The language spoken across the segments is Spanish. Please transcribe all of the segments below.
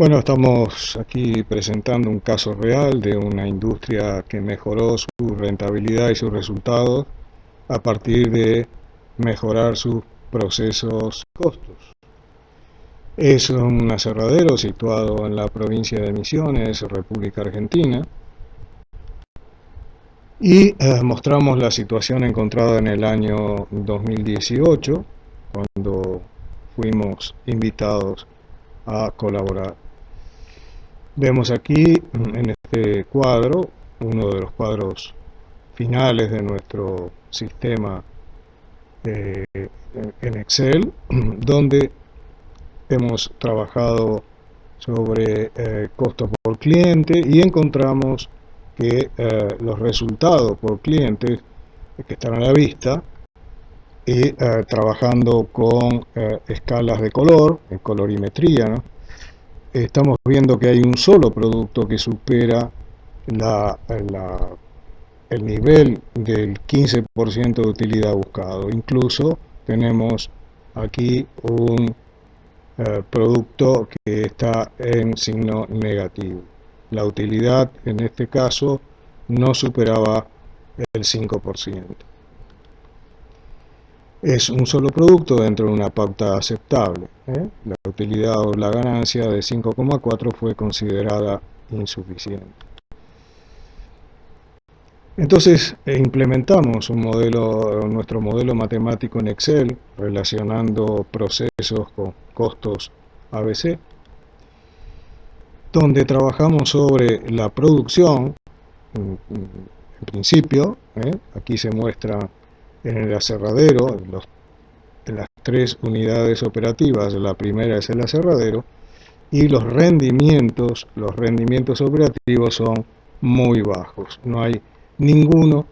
Bueno, estamos aquí presentando un caso real de una industria que mejoró su rentabilidad y sus resultados a partir de mejorar sus procesos costos. Es un aserradero situado en la provincia de Misiones, República Argentina, y eh, mostramos la situación encontrada en el año 2018, cuando fuimos invitados a colaborar. Vemos aquí en este cuadro, uno de los cuadros finales de nuestro sistema eh, en Excel, donde hemos trabajado sobre eh, costos por cliente y encontramos que eh, los resultados por cliente que están a la vista y trabajando con escalas de color, en colorimetría, ¿no? Estamos viendo que hay un solo producto que supera el nivel del 15% de utilidad buscado. Incluso tenemos aquí un eh, producto que está en signo negativo. La utilidad en este caso no superaba el 5% es un solo producto dentro de una pauta aceptable. ¿eh? La utilidad o la ganancia de 5,4 fue considerada insuficiente. Entonces eh, implementamos un modelo, nuestro modelo matemático en Excel relacionando procesos con costos ABC, donde trabajamos sobre la producción, en, principio, ¿eh? aquí se muestra en el aserradero, en, las tres unidades operativas, la primera es el aserradero, y los rendimientos, los rendimientos operativos son muy bajos. No hay ninguno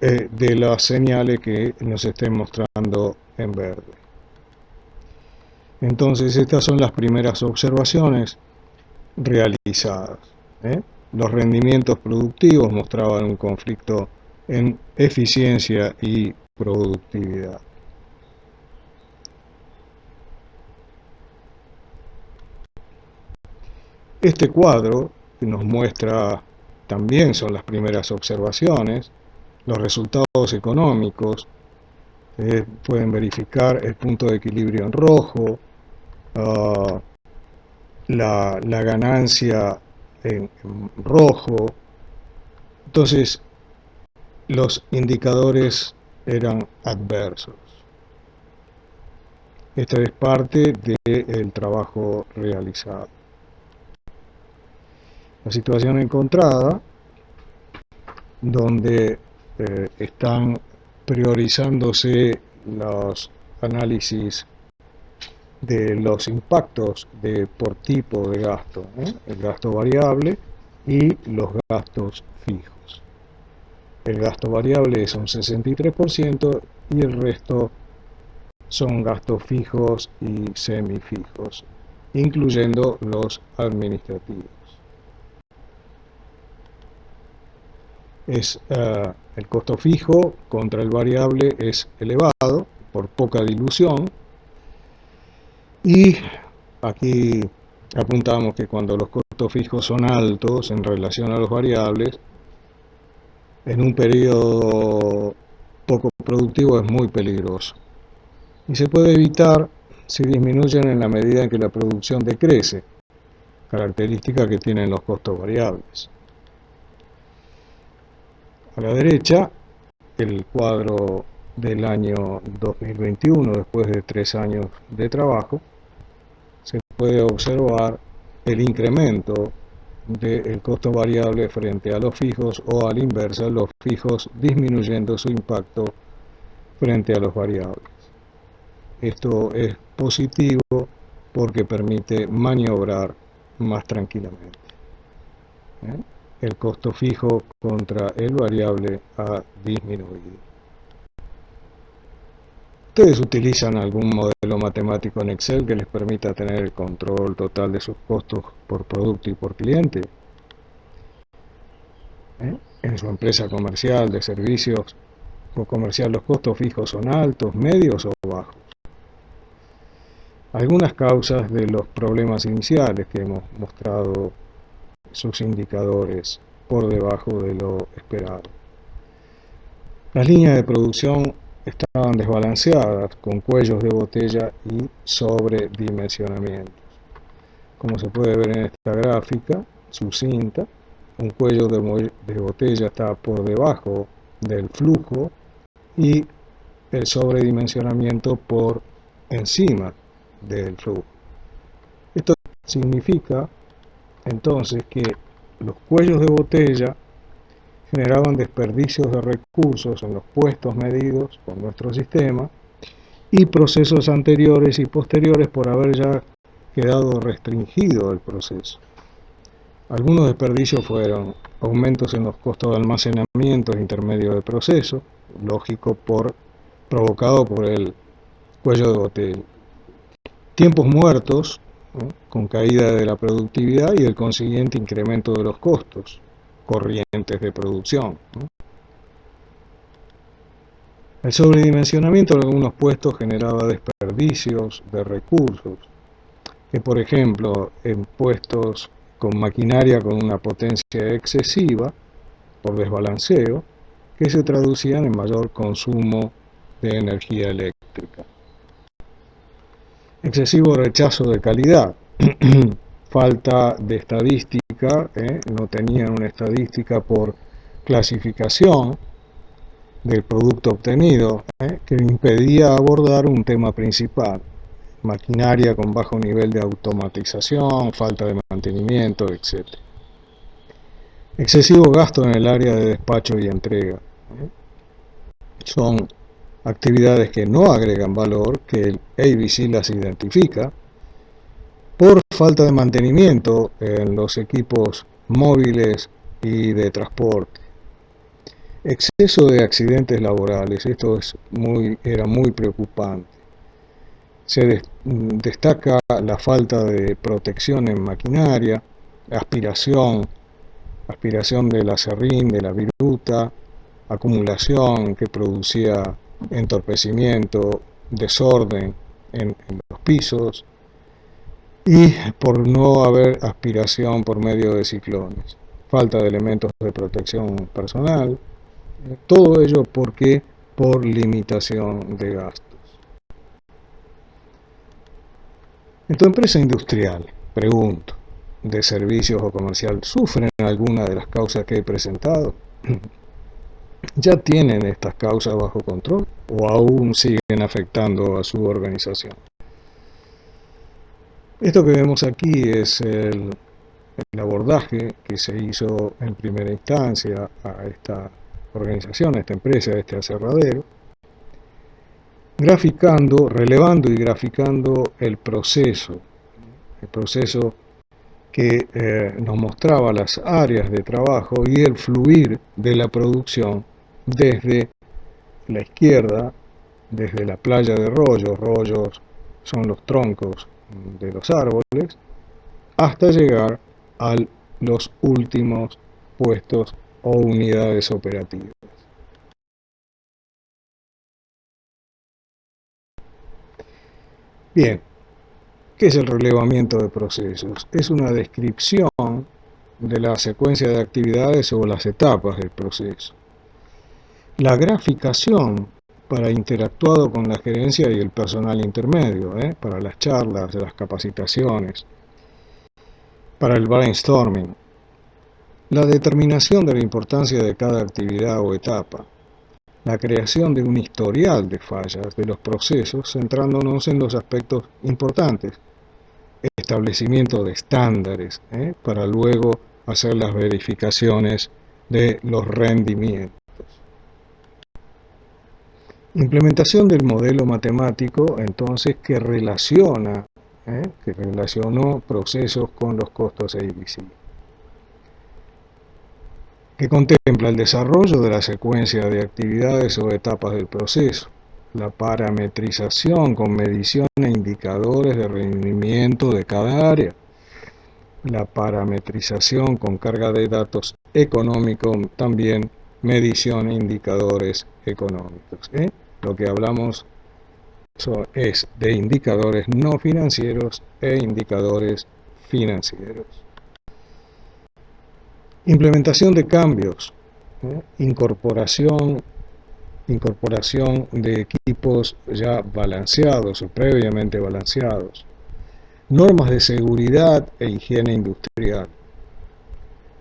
eh, de las señales que nos estén mostrando en verde. Entonces estas son las primeras observaciones realizadas. ¿eh? Los rendimientos productivos mostraban un conflicto en eficiencia y productividad. Este cuadro nos muestra también son las primeras observaciones, los resultados económicos, eh, pueden verificar el punto de equilibrio en rojo, ah, la, ganancia en rojo, entonces los indicadores eran adversos. Esta es parte del trabajo realizado. La situación encontrada, donde eh, están priorizándose los análisis de los impactos de, por tipo de gasto, el gasto variable y los gastos fijos. El gasto variable es un 63% y el resto son gastos fijos y semifijos, incluyendo los administrativos. Es, eh, el costo fijo contra el variable es elevado por poca dilución y aquí apuntamos que cuando los costos fijos son altos en relación a los variables en un periodo poco productivo es muy peligroso. Y se puede evitar si disminuyen en la medida en que la producción decrece, característica que tienen los costos variables. A la derecha, el cuadro del año 2021, después de tres años de trabajo, se puede observar el incremento del costo variable frente a los fijos o a la inversa, los fijos disminuyendo su impacto frente a los variables. Esto es positivo porque permite maniobrar más tranquilamente. ¿Eh? El costo fijo contra el variable ha disminuido. ¿Ustedes utilizan algún modelo matemático en Excel que les permita tener el control total de sus costos por producto y por cliente? ¿Eh? En su empresa comercial de servicios o comercial los costos fijos son altos, medios o bajos. algunas causas de los problemas iniciales que hemos mostrado sus indicadores por debajo de lo esperado. Las líneas de producción estaban desbalanceadas con cuellos de botella y sobredimensionamientos. Como se puede ver en esta gráfica sucinta, un cuello de botella está por debajo del flujo y el sobredimensionamiento por encima del flujo. Esto significa entonces que los cuellos de botella generaban desperdicios de recursos en los puestos medidos por nuestro sistema y procesos anteriores y posteriores por haber ya quedado restringido el proceso. Algunos desperdicios fueron aumentos en los costos de almacenamiento intermedio de proceso, lógico por provocado por el cuello de botella. Tiempos muertos, con caída de la productividad y el consiguiente incremento de los costos corrientes de producción. El sobredimensionamiento de algunos puestos generaba desperdicios de recursos, que por ejemplo en puestos con maquinaria con una potencia excesiva, por desbalanceo, que se traducían en mayor consumo de energía eléctrica. Excesivo rechazo de calidad, falta de estadística, ¿eh? no tenían una estadística por clasificación del producto obtenido, ¿eh? que impedía abordar un tema principal, maquinaria con bajo nivel de automatización, falta de mantenimiento, etc. Excesivo gasto en el área de despacho y entrega. ¿eh? Son actividades que no agregan valor, que el ABC las identifica, por falta de mantenimiento en los equipos móviles y de transporte. Exceso de accidentes laborales, esto es muy, era muy preocupante se destaca la falta de protección en maquinaria, aspiración, aspiración del acerrín, de la viruta, acumulación que producía entorpecimiento, desorden en, en, los pisos y por no haber aspiración por medio de ciclones, falta de elementos de protección personal, todo ello porque por limitación de gasto. ¿En tu empresa industrial, pregunto, de servicios o comercial, sufren alguna de las causas que he presentado? ¿Ya tienen estas causas bajo control o aún siguen afectando a su organización? Esto que vemos aquí es el, abordaje que se hizo en primera instancia a esta organización, a esta empresa, a este aserradero, graficando, relevando y graficando el proceso, el proceso que eh, nos mostraba las áreas de trabajo y el fluir de la producción desde la izquierda, desde la playa de rollos, rollos son los troncos de los árboles, hasta llegar a los últimos puestos o unidades operativas. Bien, ¿qué es el relevamiento de procesos? Es una descripción de la secuencia de actividades o las etapas del proceso. La graficación para interactuado con la gerencia y el personal intermedio, ¿eh? para las charlas, las capacitaciones, para el brainstorming. La determinación de la importancia de cada actividad o etapa la creación de un historial de fallas de los procesos centrándonos en los aspectos importantes, establecimiento de estándares ¿eh? para luego hacer las verificaciones de los rendimientos. Implementación del modelo matemático entonces que relaciona, ¿eh? que relacionó procesos con los costos ABC que contempla el desarrollo de la secuencia de actividades o etapas del proceso, la parametrización con medición e indicadores de rendimiento de cada área, la parametrización con carga de datos económico, también medición e indicadores económicos. ¿eh? Lo que hablamos es de indicadores no financieros e indicadores financieros. Implementación de cambios, incorporación, incorporación de equipos ya balanceados o previamente balanceados, normas de seguridad e higiene industrial.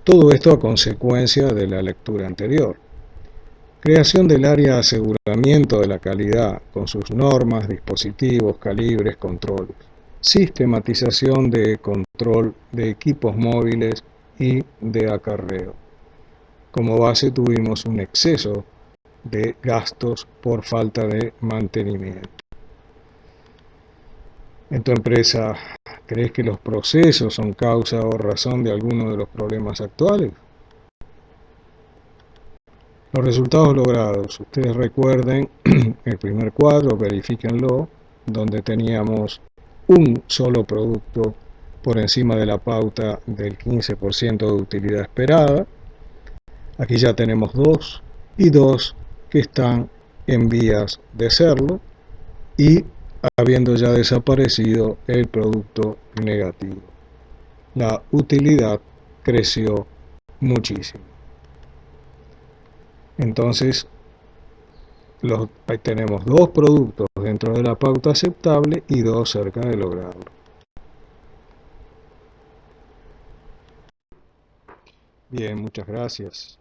Todo esto a consecuencia de la lectura anterior. Creación del área de aseguramiento de la calidad con sus normas, dispositivos, calibres, controles. Sistematización de control de equipos móviles y de acarreo. Como base tuvimos un exceso de gastos por falta de mantenimiento. En tu empresa, ¿crees que los procesos son causa o razón de alguno de los problemas actuales? Los resultados logrados, ustedes recuerden el primer cuadro, verifíquenlo, donde teníamos un solo producto por encima de la pauta del 15% de utilidad esperada. Aquí ya tenemos dos y dos que están en vías de serlo y habiendo ya desaparecido el producto negativo. La utilidad creció muchísimo. Entonces, tenemos dos productos dentro de la pauta aceptable y dos cerca de lograrlo. Bien, muchas gracias.